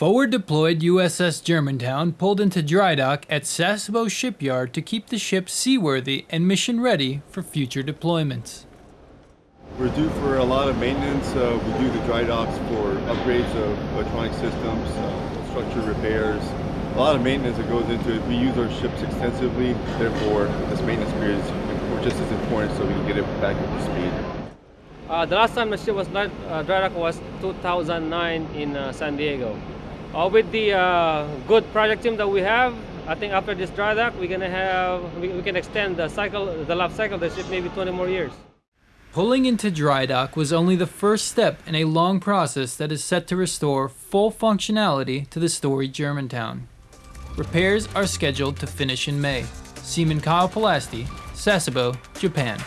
Forward deployed USS Germantown pulled into dry dock at Sasebo Shipyard to keep the ship seaworthy and mission ready for future deployments. We're due for a lot of maintenance. Uh, we do the dry docks for upgrades of electronic systems, uh, structure repairs, a lot of maintenance that goes into it. We use our ships extensively, therefore this maintenance period is just as important so we can get it back up to speed. Uh, the last time the ship was not, uh, dry dock was 2009 in uh, San Diego. Uh, with the uh, good project team that we have, I think after this dry dock, we're gonna have we, we can extend the cycle, the life cycle of the ship maybe 20 more years. Pulling into dry dock was only the first step in a long process that is set to restore full functionality to the storied Germantown. Repairs are scheduled to finish in May. Seaman Kyle Pelasti, Sasebo, Japan.